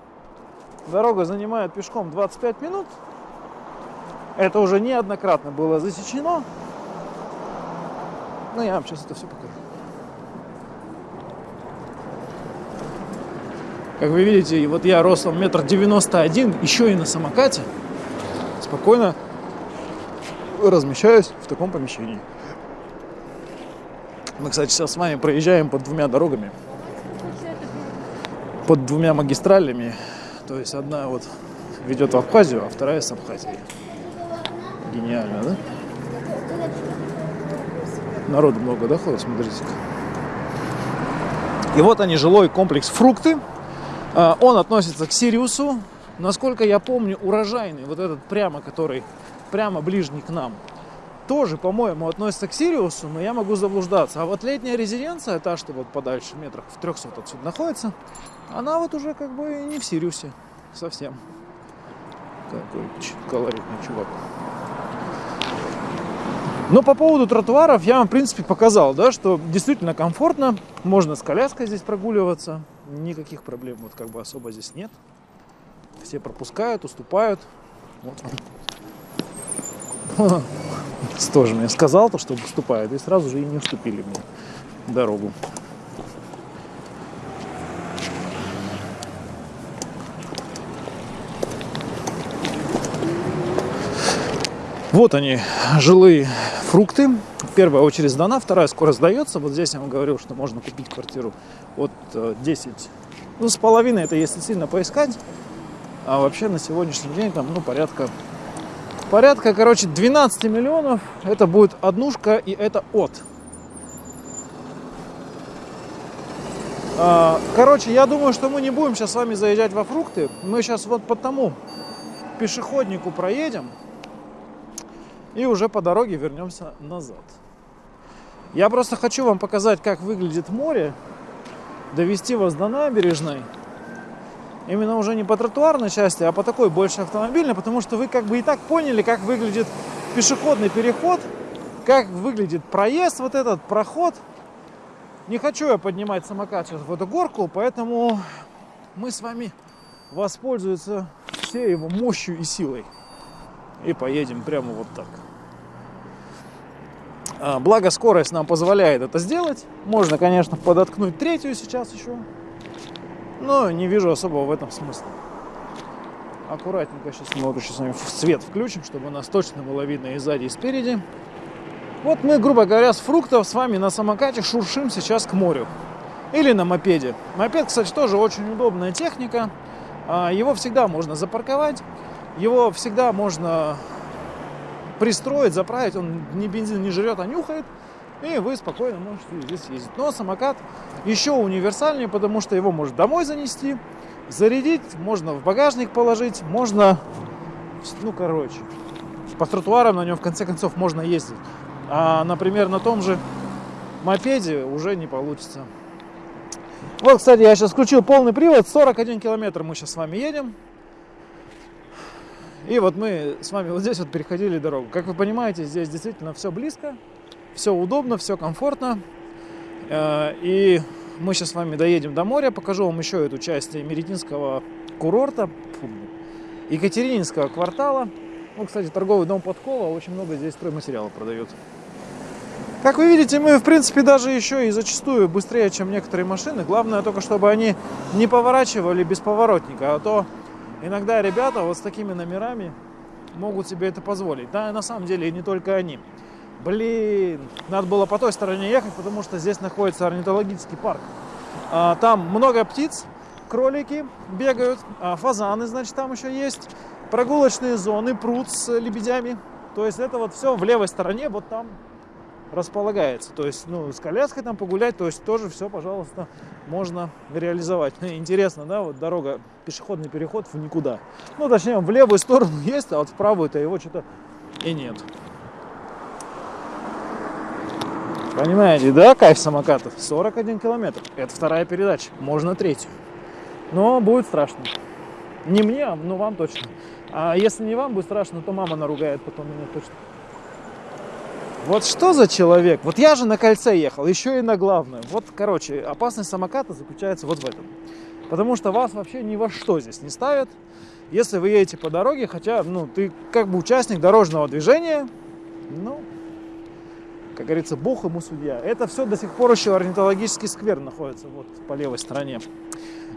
дорога занимает пешком 25 минут. Это уже неоднократно было засечено. Ну, я вам сейчас это все покажу. Как вы видите, вот я ростом метр девяносто один, еще и на самокате, спокойно размещаюсь в таком помещении. Мы, кстати, сейчас с вами проезжаем под двумя дорогами, под двумя магистралями. То есть одна вот ведет в Абхазию, а вторая с Абхазии. Гениально, да? Народу много, да, ходит, смотрите-ка. И вот они, жилой комплекс «Фрукты». А, он относится к Сириусу. Насколько я помню, урожайный, вот этот прямо, который прямо ближний к нам, тоже, по-моему, относится к Сириусу, но я могу заблуждаться. А вот летняя резиденция, та, что вот подальше метрах в 300 отсюда находится, она вот уже как бы не в Сириусе совсем. Такой колоритный чувак. Но по поводу тротуаров я вам, в принципе, показал, да, что действительно комфортно. Можно с коляской здесь прогуливаться никаких проблем вот как бы особо здесь нет. Все пропускают, уступают. Вот. Тоже мне сказал, то, что уступают, и сразу же и не уступили мне дорогу. Вот они, жилые фрукты. Первая очередь сдана, вторая скоро сдается. Вот здесь я вам говорил, что можно купить квартиру от 10, э, ну с половиной это если сильно поискать. А вообще на сегодняшний день там, ну, порядка, порядка, короче, 12 миллионов. Это будет однушка и это от. А, короче, я думаю, что мы не будем сейчас с вами заезжать во фрукты. Мы сейчас вот по тому пешеходнику проедем и уже по дороге вернемся назад. Я просто хочу вам показать, как выглядит море, довести вас до набережной. Именно уже не по тротуарной части, а по такой больше автомобильной, потому что вы как бы и так поняли, как выглядит пешеходный переход, как выглядит проезд вот этот, проход. Не хочу я поднимать самокат в эту горку, поэтому мы с вами воспользуемся всей его мощью и силой. И поедем прямо вот так. А, благо скорость нам позволяет это сделать. Можно, конечно, подоткнуть третью сейчас еще. Но не вижу особого в этом смысла. Аккуратненько сейчас вот еще с вами свет включим, чтобы нас точно было видно и сзади, и спереди. Вот мы, грубо говоря, с фруктов с вами на самокате шуршим сейчас к морю. Или на мопеде. Мопед, кстати, тоже очень удобная техника. А, его всегда можно запарковать. Его всегда можно пристроить, заправить, он ни бензин не жрет, а нюхает, и вы спокойно можете здесь ездить. Но самокат еще универсальнее, потому что его можно домой занести, зарядить, можно в багажник положить, можно, ну, короче, по тротуарам на нем в конце концов можно ездить. А, например, на том же мопеде уже не получится. Вот, кстати, я сейчас включил полный привод, 41 километр мы сейчас с вами едем. И вот мы с вами вот здесь вот переходили дорогу. Как вы понимаете, здесь действительно все близко, все удобно, все комфортно. Э, и мы сейчас с вами доедем до моря, покажу вам еще эту часть Меретинского курорта, Екатерининского квартала. Ну, кстати, торговый дом Подкова очень много здесь стройматериала продает. Как вы видите, мы, в принципе, даже еще и зачастую быстрее, чем некоторые машины. Главное только, чтобы они не поворачивали без поворотника, а то иногда ребята вот с такими номерами могут себе это позволить. Да, на самом деле и не только они. Блин, надо было по той стороне ехать, потому что здесь находится орнитологический парк. А, там много птиц, кролики бегают, а, фазаны, значит, там еще есть. Прогулочные зоны, пруд с лебедями. То есть это вот все в левой стороне, вот там располагается. То есть, ну, с коляской там погулять, то есть тоже все, пожалуйста, можно реализовать. Ну, интересно, да, вот дорога, пешеходный переход в никуда. Ну, точнее, в левую сторону есть, а вот в правую-то его что-то и нет. Понимаете, да, кайф самокатов? 41 километр. Это вторая передача, можно третью. Но будет страшно. Не мне, но вам точно. А если не вам будет страшно, то мама наругает потом меня точно. Вот что за человек? Вот я же на кольце ехал, еще и на главную. Вот, короче, опасность самоката заключается вот в этом. Потому что вас вообще ни во что здесь не ставят. Если вы едете по дороге, хотя, ну, ты как бы участник дорожного движения, ну, как говорится, бог ему судья. Это все до сих пор еще орнитологический сквер находится вот по левой стороне.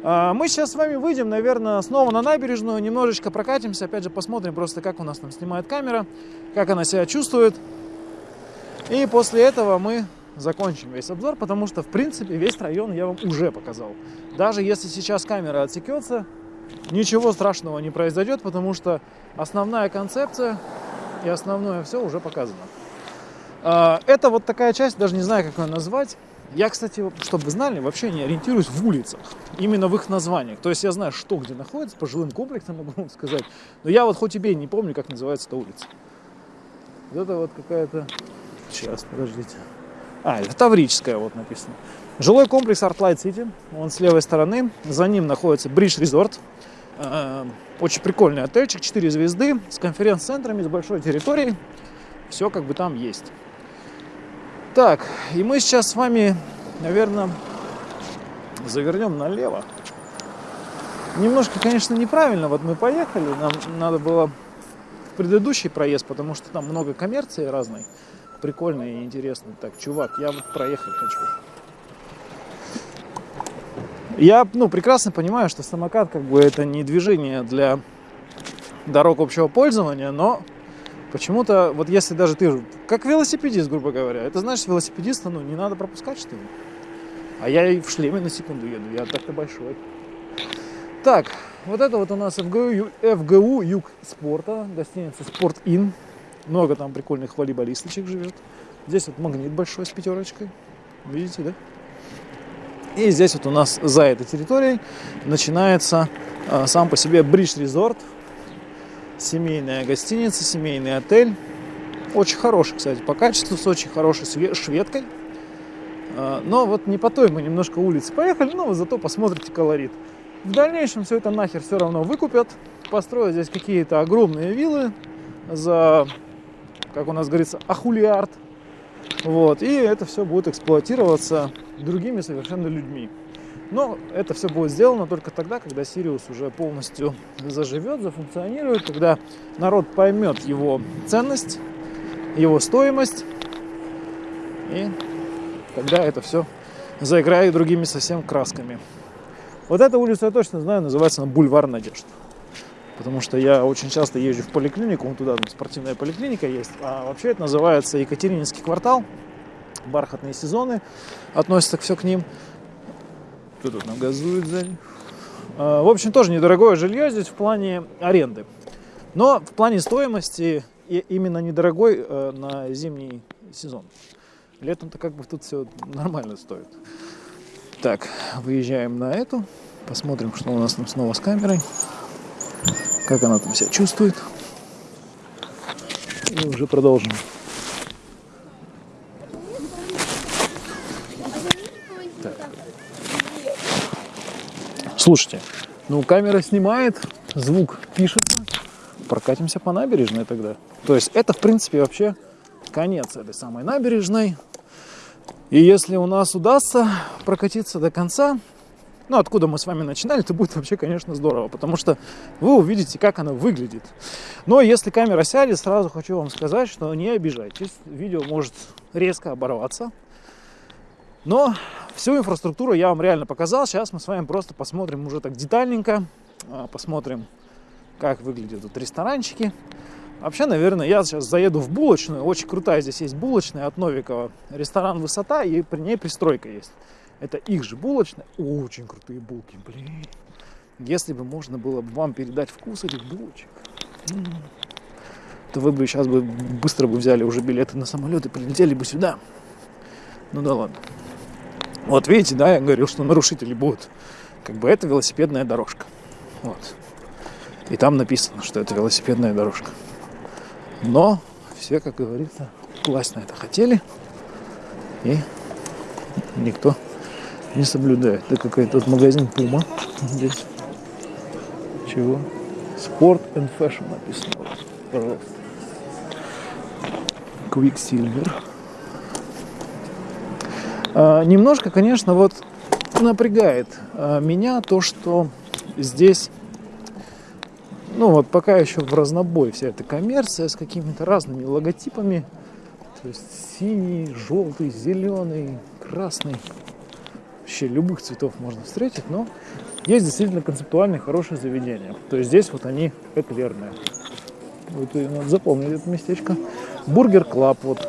А, мы сейчас с вами выйдем, наверное, снова на набережную, немножечко прокатимся, опять же посмотрим просто, как у нас там снимает камера, как она себя чувствует. И после этого мы закончим весь обзор, потому что, в принципе, весь район я вам уже показал. Даже если сейчас камера отсекется, ничего страшного не произойдет, потому что основная концепция и основное все уже показано. А, это вот такая часть, даже не знаю, как ее назвать. Я, кстати, чтобы вы знали, вообще не ориентируюсь в улицах, именно в их названиях. То есть я знаю, что где находится, по жилым комплексам могу вам сказать. Но я вот хоть и не помню, как называется эта улица. Вот это вот какая-то Сейчас, подождите. А, это Таврическая вот написано. Жилой комплекс Artlight City. Он с левой стороны. За ним находится Bridge Resort. Э, очень прикольный отельчик, 4 звезды, с конференц-центрами, с большой территорией. Все как бы там есть. Так, и мы сейчас с вами, наверное, завернем налево. Немножко, конечно, неправильно. Вот мы поехали, нам надо было предыдущий проезд, потому что там много коммерции разной прикольно и интересно. Так, чувак, я вот проехать хочу. Я, ну, прекрасно понимаю, что самокат, как бы, это не движение для дорог общего пользования, но почему-то, вот если даже ты, как велосипедист, грубо говоря, это значит, велосипедиста, ну, не надо пропускать, что ли? А я и в шлеме на секунду еду, я так-то большой. Так, вот это вот у нас ФГУ, ФГУ Юг спорта, гостиница Спорт Ин. Много там прикольных волейболисточек живет. Здесь вот магнит большой с пятерочкой. Видите, да? И здесь вот у нас за этой территорией начинается а, сам по себе Бридж Резорт. Семейная гостиница, семейный отель. Очень хороший, кстати, по качеству, с очень хорошей шведкой. А, но вот не по той мы немножко улицы поехали, но зато посмотрите колорит. В дальнейшем все это нахер все равно выкупят. Построят здесь какие-то огромные виллы за как у нас говорится, ахулиард. Вот, и это все будет эксплуатироваться другими совершенно людьми. Но это все будет сделано только тогда, когда Сириус уже полностью заживет, зафункционирует, когда народ поймет его ценность, его стоимость, и тогда это все заиграет другими совсем красками. Вот эта улица я точно знаю, называется она Бульвар Надежд. Потому что я очень часто езжу в поликлинику, вон туда там спортивная поликлиника есть. А вообще это называется Екатерининский квартал. Бархатные сезоны относятся все к ним. Кто тут нам газует сзади? А, в общем, тоже недорогое жилье здесь в плане аренды. Но в плане стоимости именно недорогой э, на зимний сезон. Летом-то как бы тут все нормально стоит. Так, выезжаем на эту. Посмотрим, что у нас там снова с камерой. Как она там себя чувствует. И уже продолжим. Так. Слушайте, ну камера снимает, звук пишется. Прокатимся по набережной тогда. То есть это, в принципе, вообще конец этой самой набережной. И если у нас удастся прокатиться до конца, ну, откуда мы с вами начинали, это будет вообще, конечно, здорово, потому что вы увидите, как она выглядит. Но если камера сядет, сразу хочу вам сказать, что не обижайтесь. Видео может резко оборваться. Но всю инфраструктуру я вам реально показал. Сейчас мы с вами просто посмотрим уже так детальненько. А, посмотрим, как выглядят тут ресторанчики. Вообще, наверное, я сейчас заеду в булочную. Очень крутая здесь есть булочная от Новикова. Ресторан «Высота» и при ней пристройка есть. Это их же булочная. Очень крутые булки, блин. Если бы можно было бы вам передать вкус этих булочек, то вы бы сейчас бы быстро бы взяли уже билеты на самолет и прилетели бы сюда. Ну да ладно. Вот видите, да, я говорил, что нарушители будут. Как бы это велосипедная дорожка. Вот. И там написано, что это велосипедная дорожка. Но все, как говорится, власть на это хотели. И никто не соблюдает. Это какой-то магазин Puma здесь. Чего? Sport and Fashion написано. Пожалуйста. Quicksilver. А, немножко, конечно, вот напрягает а, меня то, что здесь ну вот пока еще в разнобой вся эта коммерция с какими-то разными логотипами. То есть синий, желтый, зеленый, красный. Вообще любых цветов можно встретить, но есть действительно концептуальные хорошие заведения. То есть здесь вот они эклерные. Вот надо запомнить это местечко. Burger Club вот.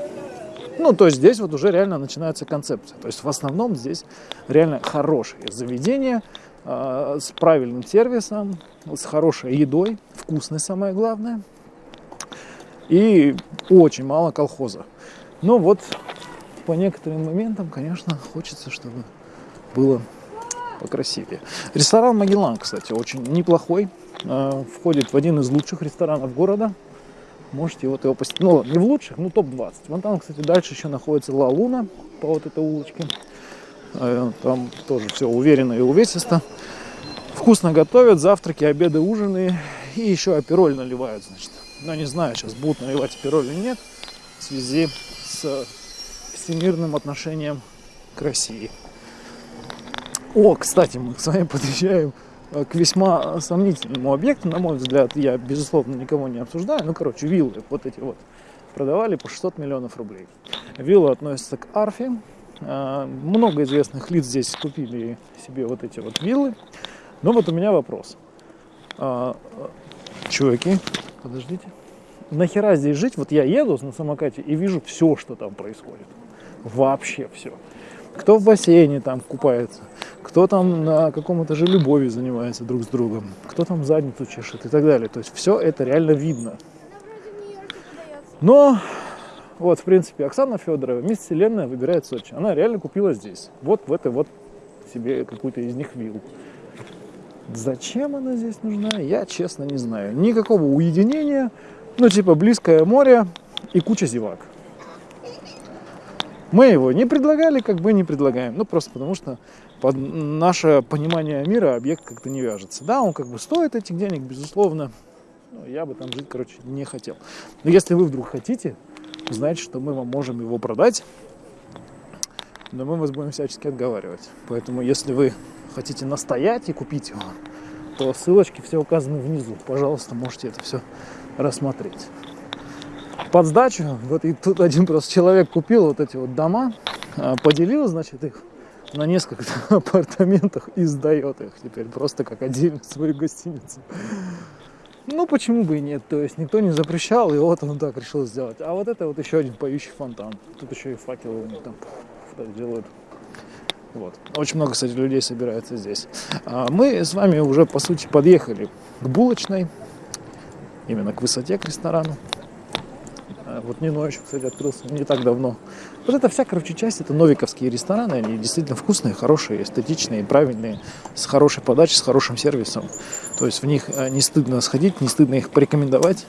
Ну, то есть здесь вот уже реально начинается концепция. То есть в основном здесь реально хорошие заведения, а, с правильным сервисом, с хорошей едой, вкусной самое главное. И очень мало колхоза. Но вот по некоторым моментам, конечно, хочется, чтобы было покрасивее. Ресторан Магеллан, кстати, очень неплохой. А, входит в один из лучших ресторанов города. Можете вот его посетить. Ну, не в лучших, ну топ-20. Вон там, кстати, дальше еще находится Ла Луна по вот этой улочке. А, там тоже все уверенно и увесисто. Вкусно готовят, завтраки, обеды, ужины. И еще апероль наливают, значит. Но не знаю, сейчас будут наливать апероль или нет. В связи с всемирным отношением к России. О, кстати, мы с вами подъезжаем э, к весьма сомнительному объекту, на мой взгляд, я, безусловно, никого не обсуждаю, ну, короче, виллы вот эти вот продавали по 600 миллионов рублей. Вилла относится к Арфе, а, много известных лиц здесь купили себе вот эти вот виллы. Но вот у меня вопрос. А, чуваки, подождите. Нахера здесь жить? Вот я еду на самокате и вижу все, что там происходит. Вообще все. Кто в бассейне там купается, кто там на каком-то же любови занимается друг с другом, кто там задницу чешет и так далее. То есть все это реально видно. Но вот, в принципе, Оксана Федорова, мисс Вселенная, выбирает Сочи. Она реально купила здесь. Вот в этой вот себе какую-то из них виллу. Зачем она здесь нужна, я честно не знаю. Никакого уединения, ну типа близкое море и куча зевак. Мы его не предлагали, как бы не предлагаем. Ну просто потому что под наше понимание мира объект как-то не вяжется. Да, он как бы стоит этих денег, безусловно. Но я бы там жить, короче, не хотел. Но если вы вдруг хотите, знаете, что мы вам можем его продать, но мы вас будем всячески отговаривать. Поэтому, если вы хотите настоять и купить его, то ссылочки все указаны внизу. Пожалуйста, можете это все рассмотреть. Под сдачу, вот и тут один просто человек купил вот эти вот дома, а, поделил, значит, их на несколько апартаментах и сдает их теперь просто как отдельную свою гостиницу. Ну, почему бы и нет? То есть никто не запрещал, и вот он так решил сделать. А вот это вот еще один поющий фонтан. Тут еще и факелы у них там делают. Вот. Очень много, кстати, людей собирается здесь. А мы с вами уже, по сути, подъехали к булочной, именно к высоте, к ресторану. А вот Нино еще, кстати, открылся не так давно. Вот это вся, короче, часть, это новиковские рестораны, они действительно вкусные, хорошие, эстетичные, правильные, с хорошей подачей, с хорошим сервисом. То есть в них э, не стыдно сходить, не стыдно их порекомендовать.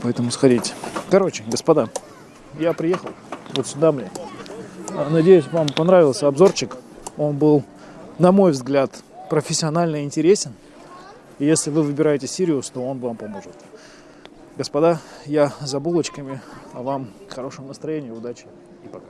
Поэтому сходите. Короче, господа, я приехал вот сюда, блин. Надеюсь, вам понравился обзорчик. Он был, на мой взгляд, профессионально интересен. И если вы выбираете Сириус, то он вам поможет. Господа, я за булочками, а вам хорошего настроения, удачи и пока.